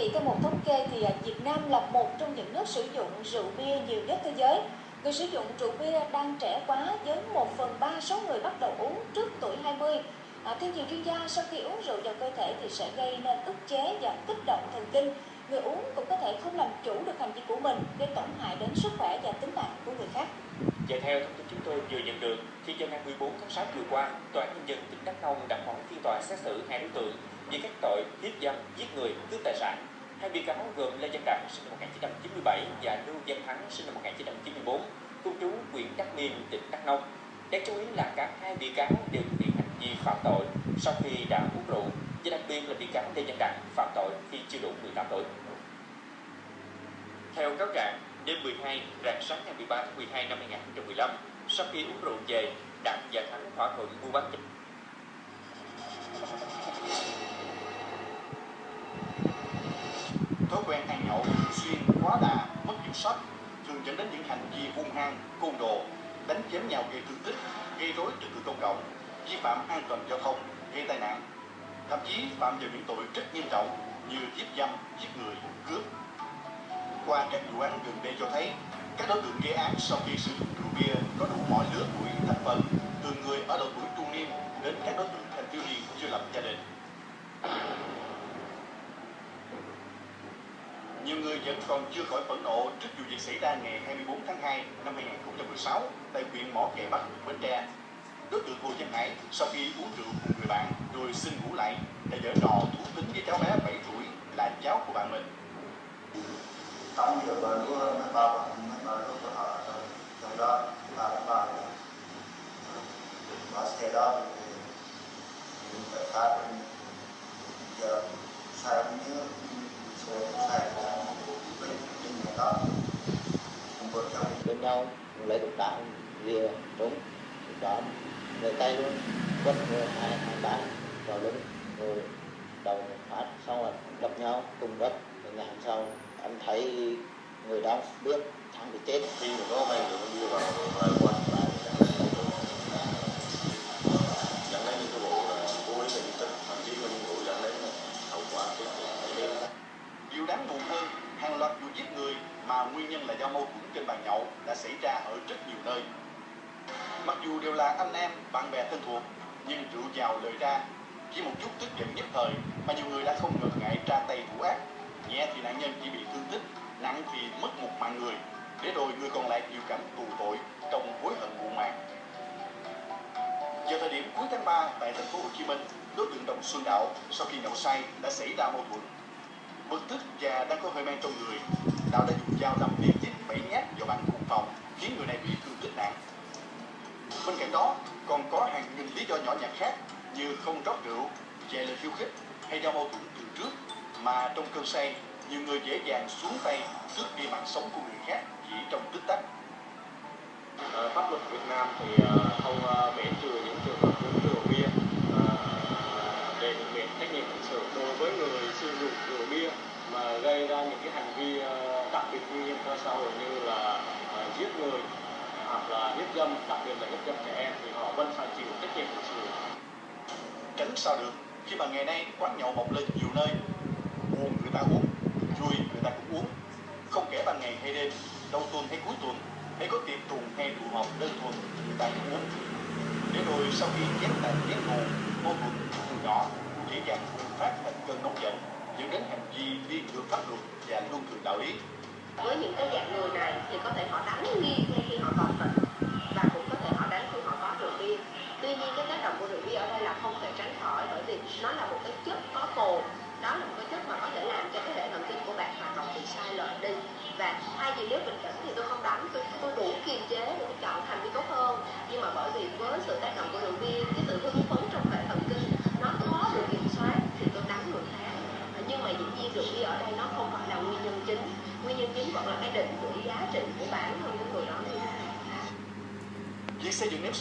chị, theo một thống kê thì à, Việt Nam là một trong những nước sử dụng rượu bia nhiều nhất thế giới. Người sử dụng rượu bia đang trẻ quá với 1 phần 3 số người bắt đầu uống trước tuổi 20. À, theo nhiều chuyên gia, sau khi uống rượu vào cơ thể thì sẽ gây nên ức chế và kích động thần kinh. Người uống cũng có thể không làm chủ được hành vi của mình, gây tổn hại đến sức khỏe và tính mạng của người khác. Và theo thông tin chúng tôi vừa nhận được, thì vào ngày 14 tháng 6 vừa qua, Tòa án Nhân dân tỉnh Đắk Nông đã mở phiên tòa xét xử hai đối tượng về các tội hiếp dâm, giết người, cướp tài sản. Hai bị cáo gồm Lê Văn Đặng sinh năm 1997 và Lưu Văn Thắng sinh năm 1994, cư trú huyện Đắk Miên, tỉnh Đắk Nông. Đáng chú ý là cả hai bị cáo đều thực hiện hành vi phạm tội sau khi đã uống rượu, và đặc biệt là bị cáo Lê Văn Đặng phạm tội khi chưa đủ 18 tuổi. Theo cáo trạng, đêm 12, rạng sáng ngày 13 tháng 12 năm 2015, sau khi uống rượu về, Đặng và Thắng thỏa thuận mua bán chất quen ăn nhậu thường xuyên quá đà, mất kiểm soát, thường dẫn đến những hành vi hung hăng, côn đồ, đánh chém nhau gây thương tích, gây rối trật tự công cộng, vi phạm an toàn giao thông, gây tai nạn. Thậm chí phạm vào những tội rất nghiêm trọng như hiếp dâm, giết người, cướp. Qua các vụ án gần đây cho thấy, các đối tượng gây án sau khi sử dụng rượu bia có đủ mọi lứa tuổi, thành phần, từ người ở độ tuổi trung niên đến các đối tượng thanh thiếu niên chưa lập gia đình. Nhiều người vẫn còn chưa khỏi phẫn nộ trước vụ việc xảy ra ngày 24 tháng 2 năm 2016 tại huyện Mỏ Cày Bắc, Bến Tre. Đối tượng Hồ Văn Hải sau khi uống rượu cùng người bạn rồi xin ngủ lại đã dở trò thú tính với cháu bé 7 tuổi là cháu của bạn mình. Tổng giờ bà của ba bạn ba lúc bà họ trong đó ba ba bà xe đó thì phải phá giờ sai nhớ bên nhau lấy đục đá, rìa trúng đó lấy tay luôn, quất người hai hai, ba, vào lưng, rồi đầu một phát, xong rồi đập nhau, cùng đất rồi ngày hôm sau, anh thấy người đó biết thằng bị chết. Khi mà có mày rượu bia vào lại qua lại xảy ra ở rất nhiều nơi. Mặc dù đều là anh em, bạn bè thân thuộc, nhưng rượu vào lời ra, chỉ một chút tức giận nhất thời mà nhiều người đã không ngần ngại ra tay thủ ác. Nhẹ thì nạn nhân chỉ bị thương tích, nặng thì mất một mạng người, để rồi người còn lại chịu cảnh tù tội trong hối hận muộn màng. Vào thời điểm cuối tháng 3 tại thành phố Hồ Chí Minh, đối tượng Đồng Xuân Đạo sau khi nhậu say đã xảy ra mâu thuẫn bực tức và đang có hơi men trong người đạo đã dùng dao đâm liên tiếp bảy nhát vào bạn cùng khiến người này bị thương tích nặng. Bên cạnh đó còn có hàng nghìn lý do nhỏ nhặt khác như không rót rượu chạy lời khiêu khích hay do mâu thuẫn từ trước. Mà trong cơn say nhiều người dễ dàng xuống tay tước đi mạng sống của người khác chỉ trong tích tắc. À, pháp luật Việt Nam thì uh, không uh, miễn trừ những trường hợp uống rượu bia uh, để thực hiện trách nhiệm hình sự đối với người sử dụng rượu bia mà gây ra những cái hành vi ờ, đặc biệt nguy hiểm cho xã hội như là ờ, giết người, hoặc là hiếp dâm, đặc biệt là hiếp dâm trẻ em, thì họ vẫn phải chịu trách nhiệm hình sự. Tránh sao được, khi mà ngày nay quán nhậu mọc lên nhiều nơi, buồn người ta uống vui người ta cũng uống. Không kể ban ngày hay đêm đầu tuần hay cuối tuần, hay có tiệc tuần hay tụ họp đơn thuần, người ta cũng uống. Để rồi sau khi chém tàn chém thù mâu thuẫn từ nhỏ, dễ dàng bùng phát thành cơn nóng giận dẫn đến hành vi vi phạm pháp luật và luân thường đạo lý. Với những cái dạng người này thì có thể họ đánh nghi ngay khi họ còn tỉnh và cũng có thể họ đánh khi họ có rượu bia. Tuy nhiên cái tác động của rượu bia ở đây là không thể tránh khỏi bởi vì nó là một cái chất có cồn. Đó là một cái chất mà có thể làm cho cái hệ thần kinh của bạn hoạt động bị sai lệch đi. Và thay vì nếu bình tĩnh thì tôi không đánh tôi, tôi đủ kiềm chế để tôi chọn hành vi tốt hơn nhưng mà bởi vì với sự tác động của rượu bia cái sự hưng phấn trong hệ thần kinh nó khó được kiểm soát thì tôi đánh người khác nhưng mà dĩ nhiên rượu bia ở đây nó không phải là nguyên nhân chính. Nguyên nhân chính vẫn là cái định vị giá trị của bản thân của người đó như thế nào việc xây dựng nếp